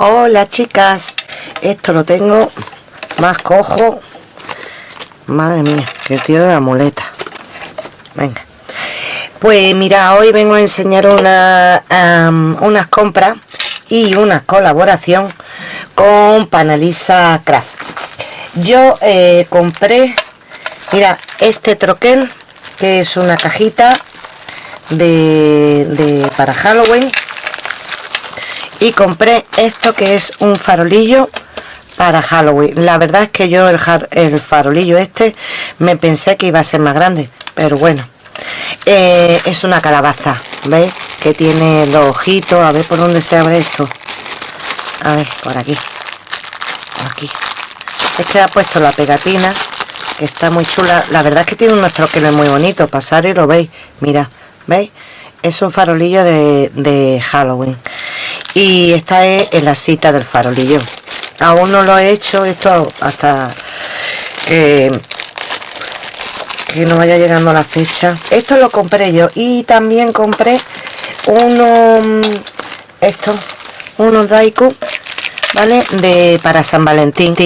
Hola chicas, esto lo tengo más cojo. Madre mía, que de la muleta. Venga. Pues mira, hoy vengo a enseñar una, unas compras y una colaboración con Panalisa Craft. Yo eh, compré, mira, este troquel, que es una cajita de para Halloween y compré esto que es un farolillo para Halloween. La verdad es que yo el, el farolillo este me pensé que iba a ser más grande pero bueno. Eh, es una calabaza ¿veis? que tiene los ojitos a ver por dónde se abre esto. A ver por aquí. Por aquí. Es que ha puesto la pegatina que está muy chula. La verdad es que tiene unos troqueles muy bonitos pasar y lo veis. Mira veis es un farolillo de, de Halloween y esta es la cita del farolillo. Aún no lo he hecho esto hasta que no vaya llegando la fecha. Esto lo compré yo y también compré unos estos unos daiku vale de para san valentín.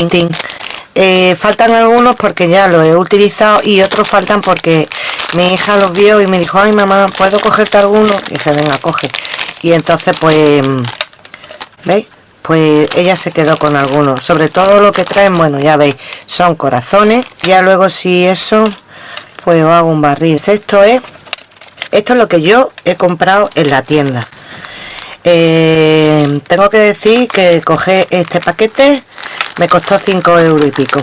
Eh, faltan algunos porque ya los he utilizado y otros faltan porque mi hija los vio y me dijo ay mamá puedo cogerte alguno y dije venga coge y entonces pues ¿veis? pues ella se quedó con algunos. Sobre todo lo que traen, bueno ya veis son corazones, ya luego si eso pues hago un barril. Esto es esto es lo que yo he comprado en la tienda. Eh, tengo que decir que coger este paquete me costó 5 euros y pico.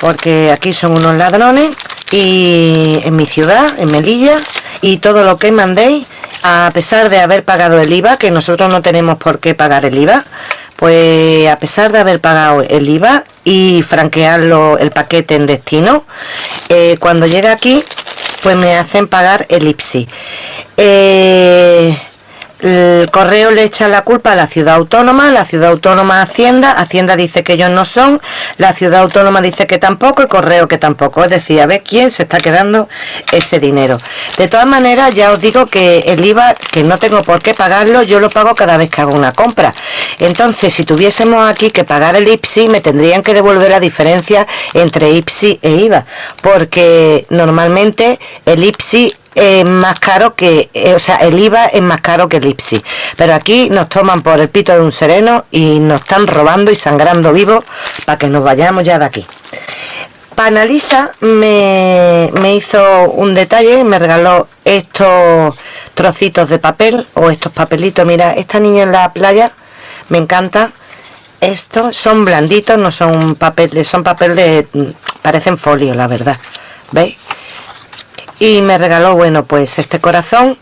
Porque aquí son unos ladrones y en mi ciudad, en Melilla y todo lo que mandéis a pesar de haber pagado el IVA, que nosotros no tenemos por qué pagar el IVA, pues a pesar de haber pagado el IVA y franquearlo el paquete en destino, eh, cuando llega aquí, pues me hacen pagar el IPSI. Eh, el correo le echa la culpa a la ciudad autónoma, la ciudad autónoma Hacienda, Hacienda dice que ellos no son, la ciudad autónoma dice que tampoco y correo que tampoco, es decir, a ver quién se está quedando ese dinero. De todas maneras, ya os digo que el IVA, que no tengo por qué pagarlo, yo lo pago cada vez que hago una compra. Entonces, si tuviésemos aquí que pagar el IPSI, me tendrían que devolver la diferencia entre IPSI e IVA, porque normalmente el IPSI es más caro que, eh, o sea, el IVA es más caro que el IPSI. Pero aquí nos toman por el pito de un sereno y nos están robando y sangrando vivos para que nos vayamos ya de aquí. Panalisa me, me hizo un detalle, me regaló estos trocitos de papel o estos papelitos. Mira, esta niña en la playa me encanta. Estos son blanditos, no son papel, son papel de... parecen folio, la verdad. ¿Veis? Y me regaló bueno pues este corazón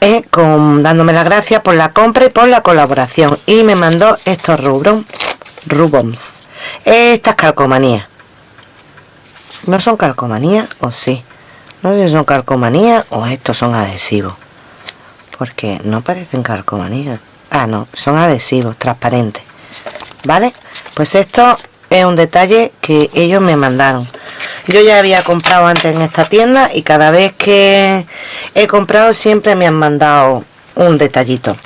eh, con, dándome las gracias por la compra y por la colaboración. Y me mandó estos rubros rubons estas calcomanías. No son calcomanías o sí no sé si son calcomanías o estos son adhesivos. Porque no parecen calcomanías. Ah no son adhesivos transparentes. Vale pues esto es un detalle que ellos me mandaron yo ya había comprado antes en esta tienda y cada vez que he comprado siempre me han mandado un detallito.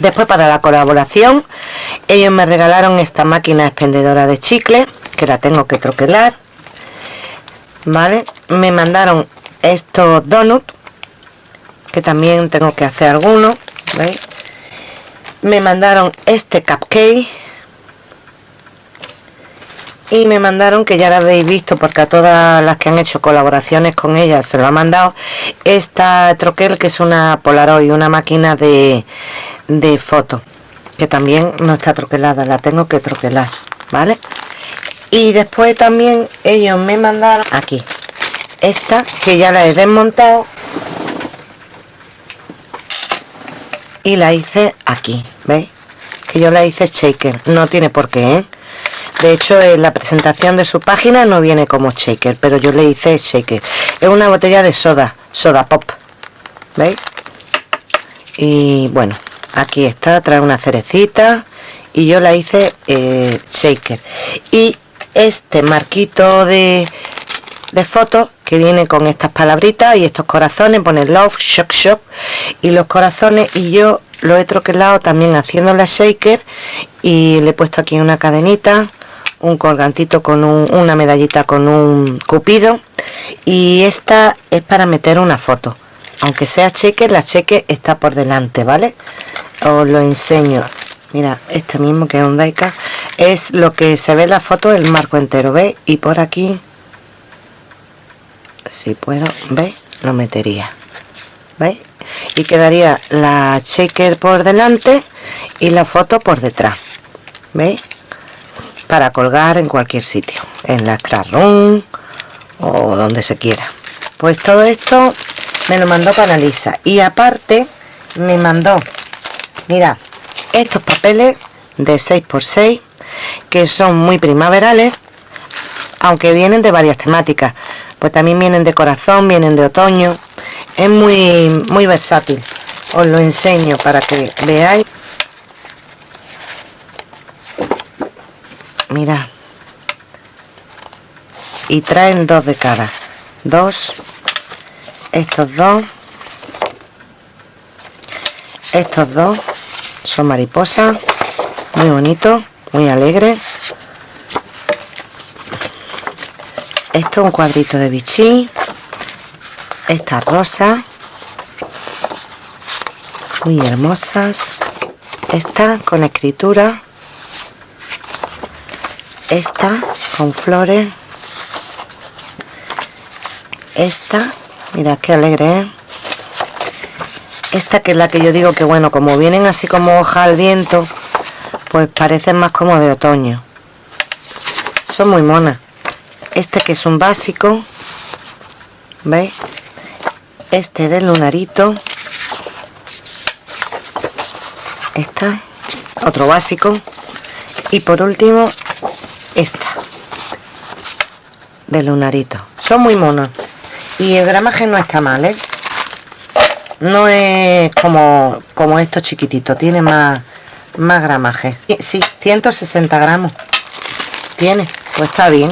Después para la colaboración ellos me regalaron esta máquina expendedora de chicle que la tengo que troquelar vale me mandaron estos donuts que también tengo que hacer algunos me mandaron este cupcake y me mandaron que ya la habéis visto porque a todas las que han hecho colaboraciones con ella se lo ha mandado esta troquel que es una Polaroid una máquina de, de foto que también no está troquelada la tengo que troquelar vale y después también ellos me mandaron aquí esta que ya la he desmontado y la hice aquí veis que yo la hice shaker no tiene por qué ¿eh? De hecho en la presentación de su página no viene como shaker pero yo le hice shaker. Es una botella de soda soda pop veis y bueno aquí está trae una cerecita y yo la hice eh, shaker. Y este marquito de de fotos que viene con estas palabritas y estos corazones pone love shock shock. Y los corazones y yo lo he troquelado también haciendo la shaker y le he puesto aquí una cadenita un colgantito con una medallita con un cupido y esta es para meter una foto aunque sea cheque la cheque está por delante vale os lo enseño mira este mismo que es un Daika es lo que se ve en la foto el marco entero ¿veis? y por aquí si puedo ¿veis? lo metería ¿veis? y quedaría la checker por delante y la foto por detrás ¿veis? Para colgar en cualquier sitio en la room o donde se quiera. Pues todo esto me lo mandó para Lisa y aparte me mandó mira estos papeles de 6x6 que son muy primaverales aunque vienen de varias temáticas. Pues también vienen de corazón vienen de otoño. Es muy muy versátil. Os lo enseño para que veáis mira. Y traen dos de cada dos. Estos dos. Estos dos son mariposas. Muy bonitos muy alegres esto es un cuadrito de bichí. Esta rosa muy hermosas. Esta con escritura esta con flores. Esta mira qué alegre ¿eh? esta que es la que yo digo que bueno como vienen así como hoja al viento pues parecen más como de otoño. Son muy monas. Este que es un básico ¿veis? este del lunarito. Esta otro básico. Y por último esta. De lunarito. Son muy monos y el gramaje no está mal ¿eh? no es como como estos chiquititos. Tiene más más gramaje. Sí 160 gramos. Tiene. Pues está bien.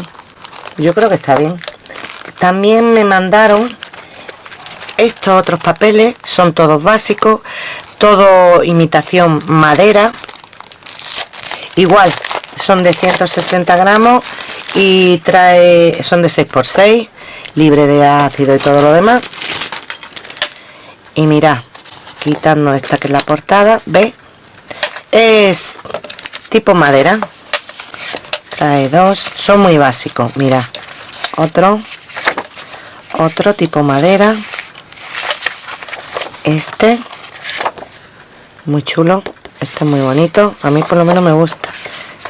Yo creo que está bien. También me mandaron estos otros papeles. Son todos básicos. Todo imitación madera. Igual son de 160 gramos y trae son de 6x6 libre de ácido y todo lo demás. Y mira quitando esta que es la portada ve es tipo madera. Trae dos son muy básicos mira otro otro tipo madera. Este muy chulo este es muy bonito a mí por lo menos me gusta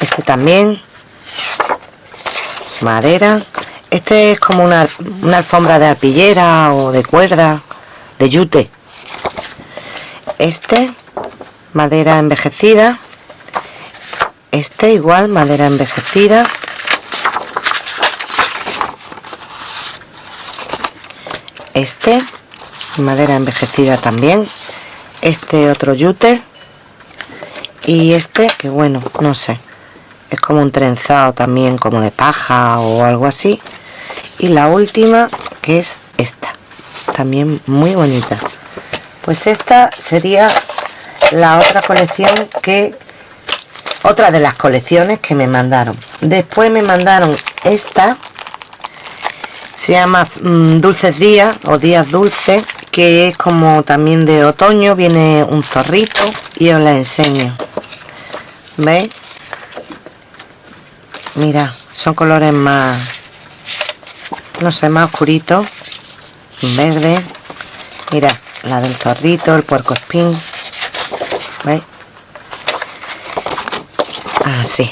este también. Madera. Este es como una, alfombra de arpillera o de cuerda de yute. Este madera envejecida. Este igual madera envejecida. Este madera envejecida también. Este otro yute. Y este que bueno no sé es como un trenzado también como de paja o algo así. Y la última que es esta también muy bonita. Pues esta sería la otra colección que otra de las colecciones que me mandaron. Después me mandaron esta se llama mm, dulces días o días dulces que es como también de otoño viene un zorrito y os la enseño. Veis mira son colores más no sé más oscuritos verde. Mira la del zorrito el puerco espín así.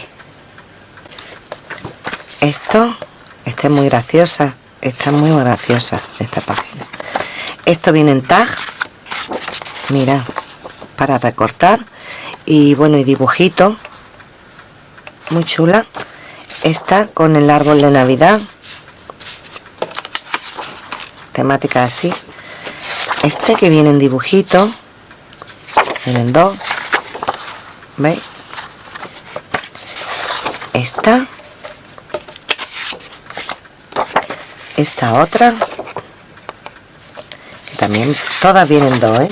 Esto esta es muy graciosa esta es muy graciosa esta página. Esto viene en tag mira para recortar y bueno y dibujito muy chula esta con el árbol de navidad. Temática así. Este que viene en dibujito. Vienen dos. Veis esta. Esta otra. También todas vienen dos ¿eh?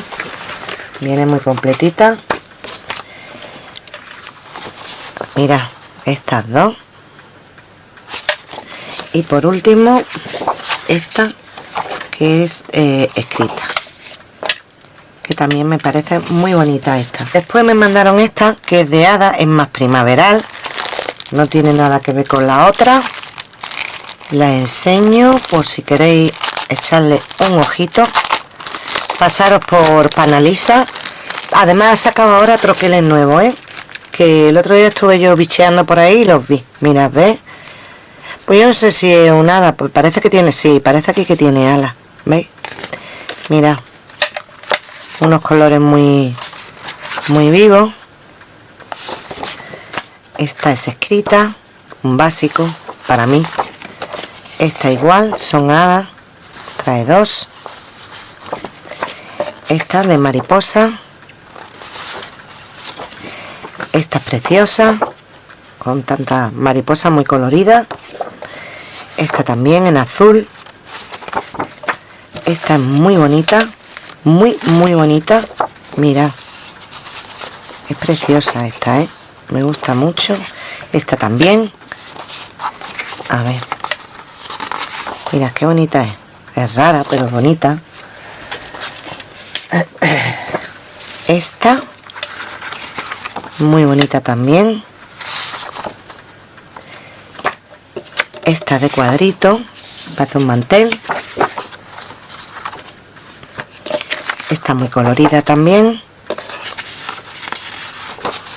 viene muy completita. Mira estas dos y por último esta que es eh, escrita. Que también me parece muy bonita esta. Después me mandaron esta que es de hada es más primaveral. No tiene nada que ver con la otra. La enseño por si queréis echarle un ojito. Pasaros por Panalisa. Además ha sacado ahora troqueles nuevos ¿eh? que el otro día estuve yo bicheando por ahí y los vi. Mira ¿ves? Pues yo no sé si es un hada pues parece que tiene, sí, parece aquí que tiene alas ¿veis? mira unos colores muy muy vivos. Esta es escrita un básico para mí. Esta igual son hadas trae dos. Esta de mariposa. Esta es preciosa con tanta mariposa muy colorida esta también en azul. Esta es muy bonita muy muy bonita. Mira es preciosa esta ¿eh? me gusta mucho. Esta también. A ver. Mira qué bonita es. Es rara pero bonita. Esta muy bonita también esta de cuadrito para un mantel. Esta muy colorida también.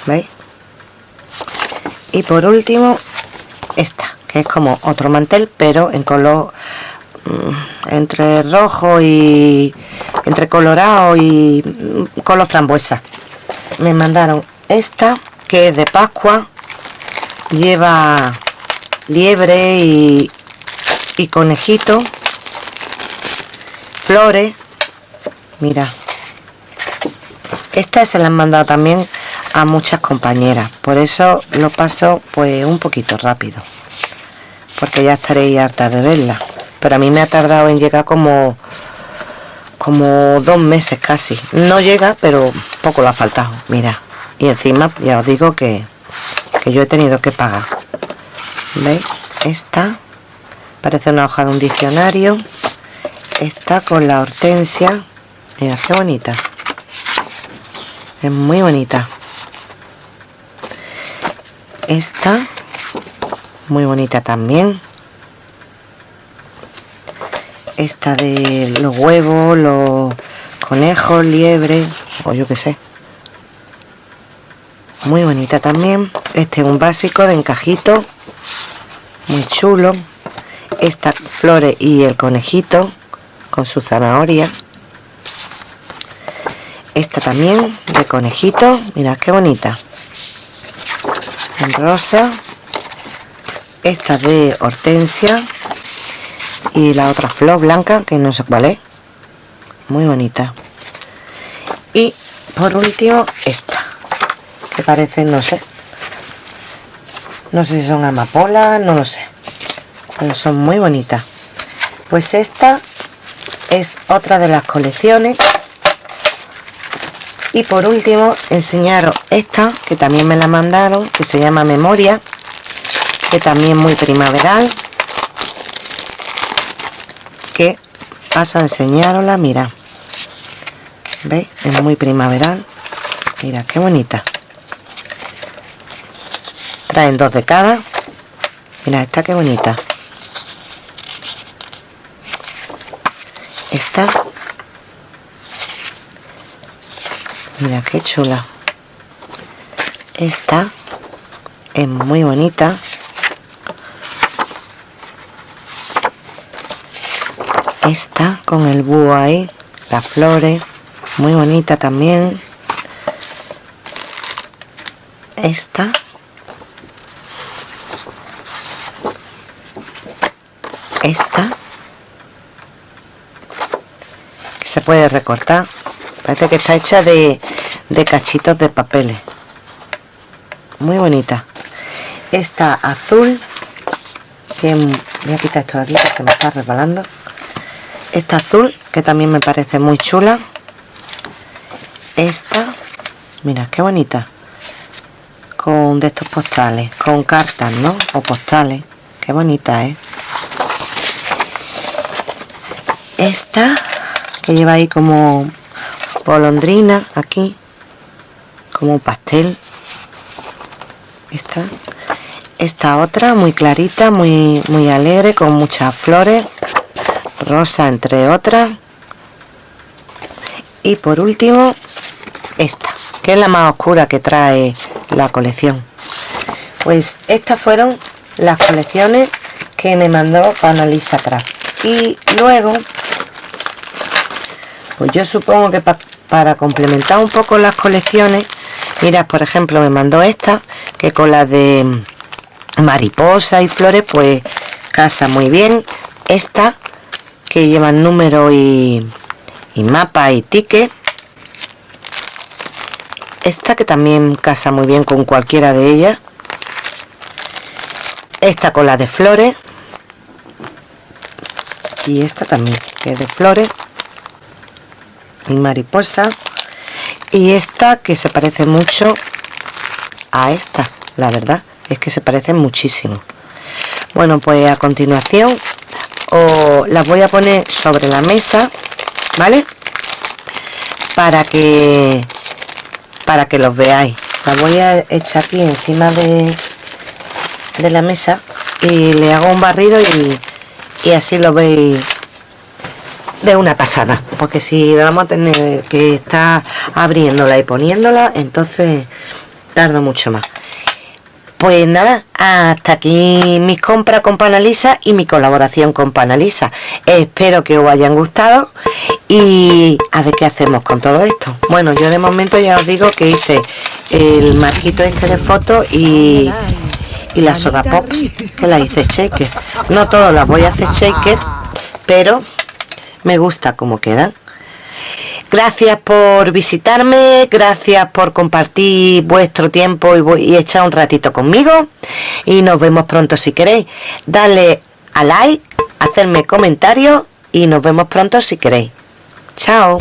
¿veis? y por último esta que es como otro mantel pero en color mm, entre rojo y entre colorado y mm, color frambuesa. Me mandaron esta que es de pascua. Lleva liebre y, conejito flores. Mira esta se la han mandado también a muchas compañeras. Por eso lo paso pues un poquito rápido porque ya estaréis harta de verla. Pero a mí me ha tardado en llegar como como dos meses casi. No llega pero poco lo ha faltado. Mira y encima ya os digo que, que yo he tenido que pagar veis esta parece una hoja de un diccionario. Esta con la hortensia. Mira qué bonita. Es muy bonita. Esta muy bonita también. Esta de los huevos los conejos liebre o yo que sé. Muy bonita también. Este es un básico de encajito muy chulo. Esta flores y el conejito con su zanahoria. Esta también de conejito. Mirad qué bonita. En rosa. Esta de hortensia. Y la otra flor blanca que no sé cuál es. Muy bonita. Y por último esta que parece no sé no sé si son amapolas no lo sé. Pero son muy bonitas. Pues esta es otra de las colecciones. Y por último enseñaros esta que también me la mandaron que se llama memoria que también muy primaveral que paso a enseñarosla. Mira veis es muy primaveral. Mira qué bonita traen dos de cada mira esta qué bonita. Esta. Mira qué chula. Esta es muy bonita. Esta con el búho ahí las flores muy bonita también. Esta que puede recortar. Parece que está hecha de, de cachitos de papeles. Muy bonita. Esta azul que voy a quitar esto de aquí que se me está resbalando. Esta azul que también me parece muy chula. Esta mira qué bonita. Con de estos postales con cartas no o postales. Qué bonita ¿eh? esta que lleva ahí como golondrina aquí como pastel. Esta esta otra muy clarita muy muy alegre con muchas flores rosa entre otras. Y por último esta que es la más oscura que trae la colección. Pues estas fueron las colecciones que me mandó Panalisa Craft y luego pues yo supongo que para complementar un poco las colecciones mira por ejemplo me mandó esta que con la de mariposa y flores pues casa muy bien. Esta que llevan número y, y mapa y ticket. Esta que también casa muy bien con cualquiera de ellas. Esta con la de flores. Y esta también que es de flores mariposa y esta que se parece mucho a esta la verdad es que se parecen muchísimo. Bueno pues a continuación os las voy a poner sobre la mesa vale para que para que los veáis. La voy a echar aquí encima de, de la mesa y le hago un barrido y, y así lo veis de una pasada porque si vamos a tener que estar abriéndola y poniéndola entonces tardo mucho más pues nada, hasta aquí mis compras con Panalisa y mi colaboración con Panalisa. Espero que os hayan gustado y a ver qué hacemos con todo esto. Bueno, yo de momento ya os digo que hice el marquito este de fotos y, y la soda pops que la hice shaker. No todas las voy a hacer shaker, pero me gusta cómo quedan. Gracias por visitarme, gracias por compartir vuestro tiempo y, echar un ratito conmigo. Y nos vemos pronto si queréis. Dale a like, hacerme comentarios y nos vemos pronto si queréis. Chao.